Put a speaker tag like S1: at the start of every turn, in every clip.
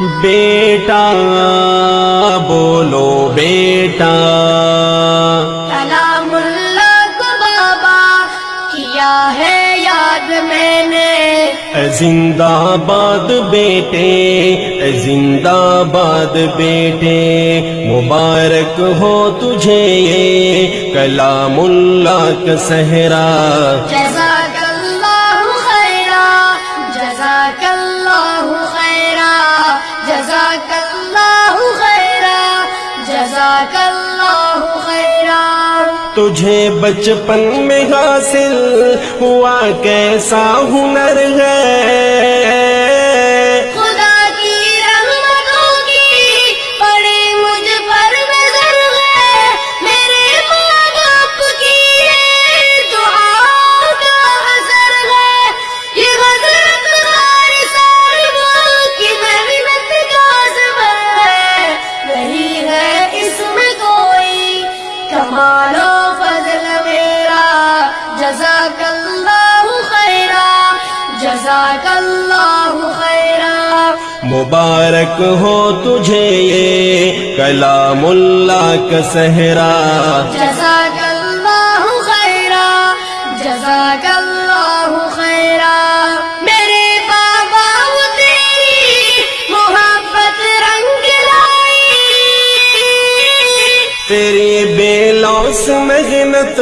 S1: بیٹا بولو بیٹا۔
S2: کلام اللہ کو بابا کیا ہے یاد میں نے۔
S1: زندہ باد بیٹے زندہ باد بیٹے مبارک ہو تجھے یہ کلام اللہ کا صحرا۔ تجھے بچپن میں حاصل ہوا کیسا ہنر ہے؟ مبارک ہو تجھے یہ کلام اللہ کا صحرا۔
S2: جزاک اللہ خیرا جزاک اللہ خیرا۔ میرے بابا تیری محبت رنگ لائی۔
S1: تیری بے لوس محنت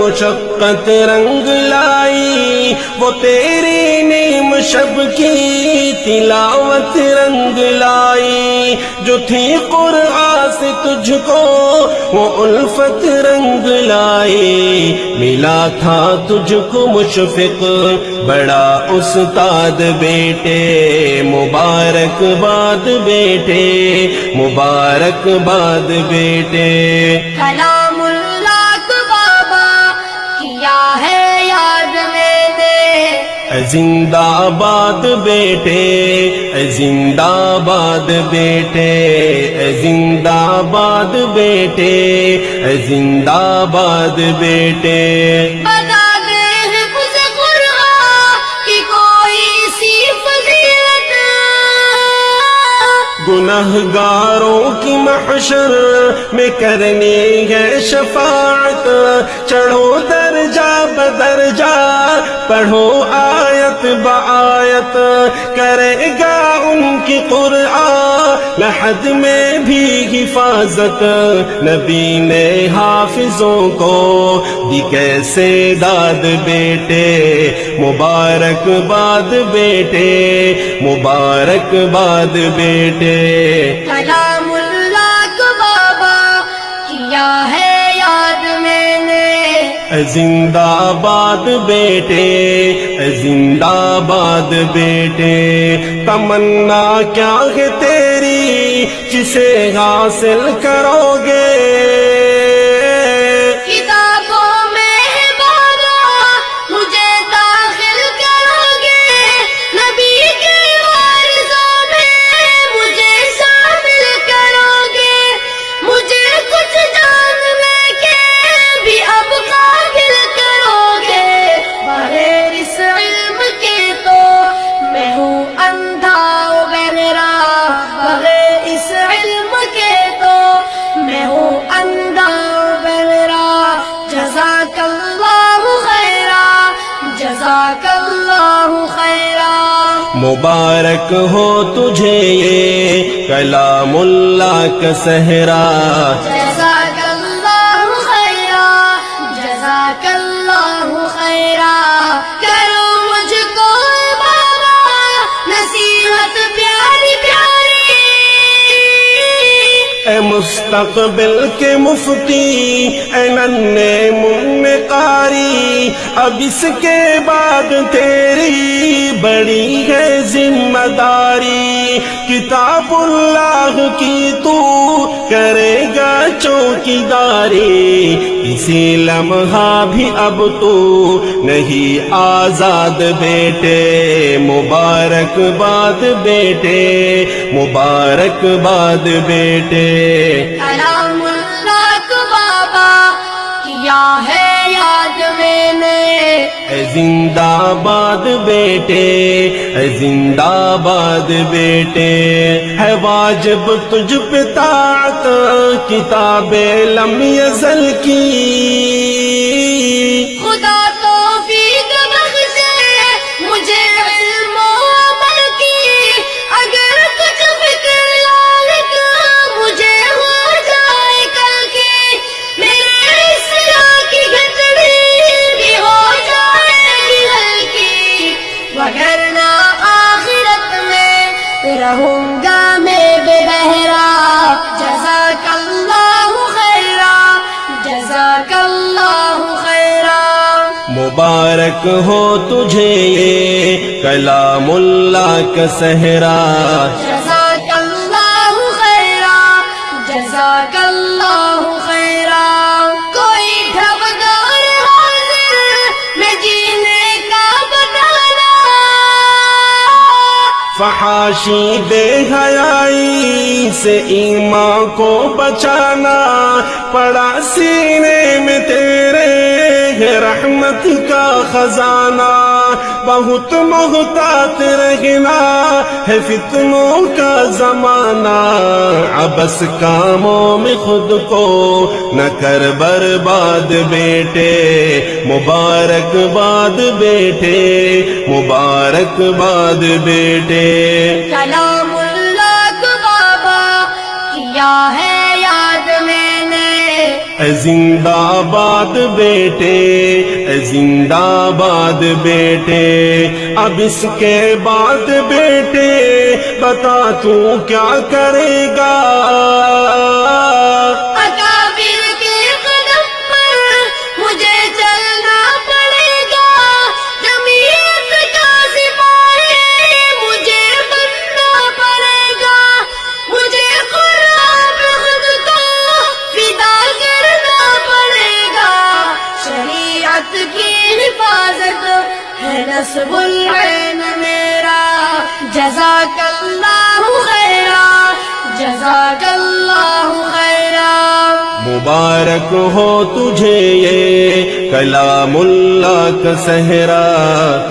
S1: مشقت رنگ لائی۔ وہ تیری نیم شب کی تلاوت رنگ لائی، جو تھی قرآن سے تجھ کو وہ الفت رنگ لائی۔ ملا تھا تجھ کو مشفق، بڑا استاد بیٹے۔ مبارک باد بیٹے، مبارک باد بیٹے۔ زندہ باد بیٹے زندہ باد بیٹے زندہ باد بیٹے زندہ باد بیٹے۔ گناہ گاروں کی محشر میں کرنی ہے شفاعت۔ چڑھو درجہ، پڑھو آیت بآیت کرے گا ان کی قرآن لحد میں بھی حفاظت، نبی نے حافظوں کو دی کیسے داد بیٹے، مبارک باد بیٹے، مبارک باد بیٹے۔ زندہ باد بیٹے زندہ باد بیٹے تمنا کیا ہے تیری؟ جسے حاصل کرو گے مبارک ہو تجھے یہ کلام اللہ کا صحرا اے مستقبل کے مفتی، اے ننے من قاری، اب اس کے بعد تیری بڑی ہے ذمہ داری۔ کتاب اللہ کی تو کرے گا چوکی داری کسی لمحہ بھی اب تو نہیں آزاد بیٹے۔ مبارک باد بیٹے، مبارک باد بیٹے۔ زندہ باد بیٹے زندہ باد بیٹے ہے واجب تجھ پہ طاعت کتاب لم یزل کی۔
S2: خدا
S1: مبارک ہو تجھے یہ کلام اللہ کا صحرا۔
S2: جزاک اللہ خیرا جزاک اللہ خیرا۔ کوئی ڈھبدار حاضر میں جینے کا بتانا
S1: فحاشی بے حیائی سے ایمان کو بچانا۔ پڑا سینے میں تیرے ہے رحمت کا خزانہ، بہت محتاط رہنا ہے فتنوں کا زمانہ۔ ابس کاموں میں خود کو نہ کر برباد بیٹے مبارک باد بیٹے مبارک باد بیٹے اے زندہ باد بیٹے، اے زندہ باد بیٹے، اب اس کے بعد بیٹے، بتا تو کیا کرے گا؟
S2: نصب العین میرا۔ جزاک اللہ خیرا۔ جزاک اللہ خیرا۔
S1: مبارک ہو تجھے یہ کلام اللہ کا صحرا۔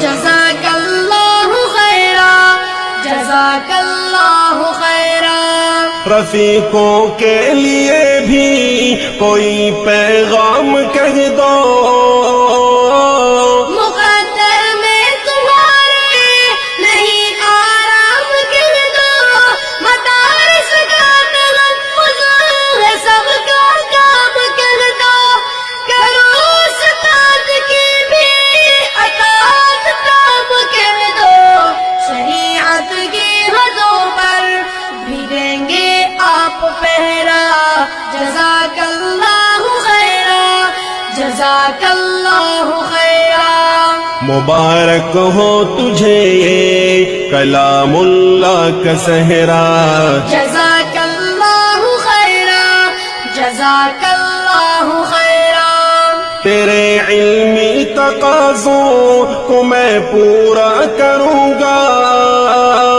S2: جزاک اللہ خیرا۔ جزاک اللہ خیرا۔
S1: رفیقوں کے لیے بھی کوئی پیغام کہہ دو۔
S2: جزاک اللہ خیرا جزاک اللہ خیرا۔
S1: مبارک ہو تجھے یہ کلام اللہ کا صحرا۔
S2: جزاک اللہ خیرا جزاک اللہ خیرا۔
S1: تیرے علمی تقاضوں کو میں پورا کروں گا۔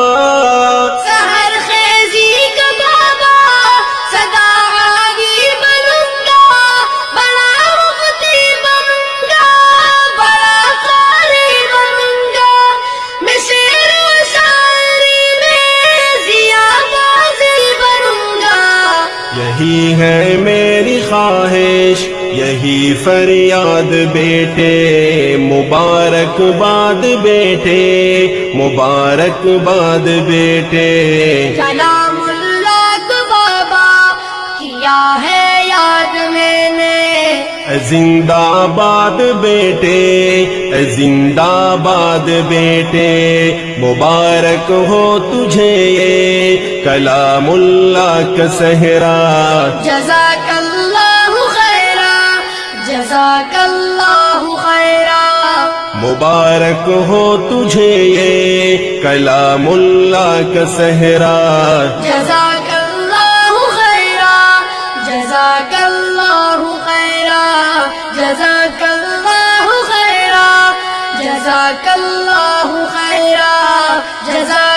S1: فریاد بیٹے مبارک باد بیٹے مبارک باد بیٹے
S2: کلام اللہ کو بابا کیا ہے یاد میں نے۔
S1: زندہ باد بیٹے زندہ باد بیٹے مبارک ہو تجھے کلام اللہ کا صحرا۔
S2: جزاک
S1: مبارک ہو تجھے یہ کلام اللہ کا صحرا۔
S2: جزاک اللہ خیرا، جزاک اللہ خیرا، جزاک اللہ خیرا، جزاک اللہ خیرا، جزاک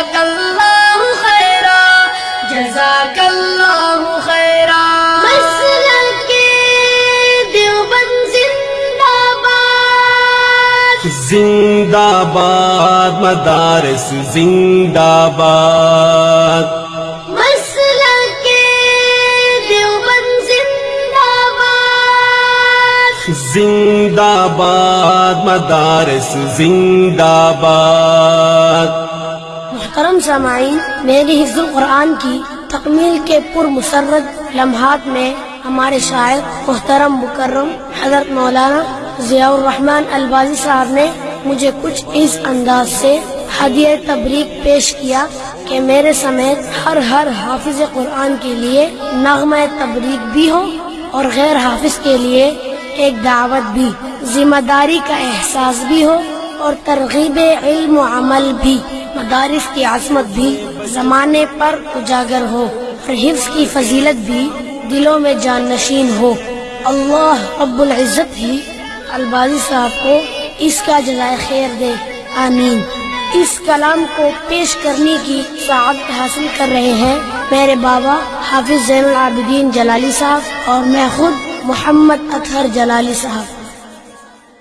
S2: زندہ باد
S1: مدارس
S2: زندہ باد۔
S1: زندہ باد۔ مدارس زندہ باد۔
S3: محترم سامعین میری حفظ القرآن کی تکمیل کے پر مسرت لمحات میں ہمارے شاعر محترم مکرم حضرت مولانا ضیاء الرحمن البازی صاحب نے مجھے کچھ اس انداز سے ہدیہ تبریک پیش کیا کہ میرے سمیت ہر ہر حافظ قرآن کے لیے نغمہ تبریک بھی ہو اور غیر حافظ کے لیے ایک دعوت بھی، ذمہ داری کا احساس بھی ہو اور ترغیب علم و عمل بھی، مدارس کی عظمت بھی زمانے پر اجاگر ہو، اور حفظ کی فضیلت بھی دلوں میں جان نشین ہو۔ اللہ رب العزت ہی البازی صاحب کو اس کا جزائے خیر دے۔ آمین۔ اس کلام کو پیش کرنے کی سعادت حاصل کر رہے ہیں میرے بابا حافظ زین العابدین جلالی صاحب اور میں خود محمد اطہر جلالی صاحب۔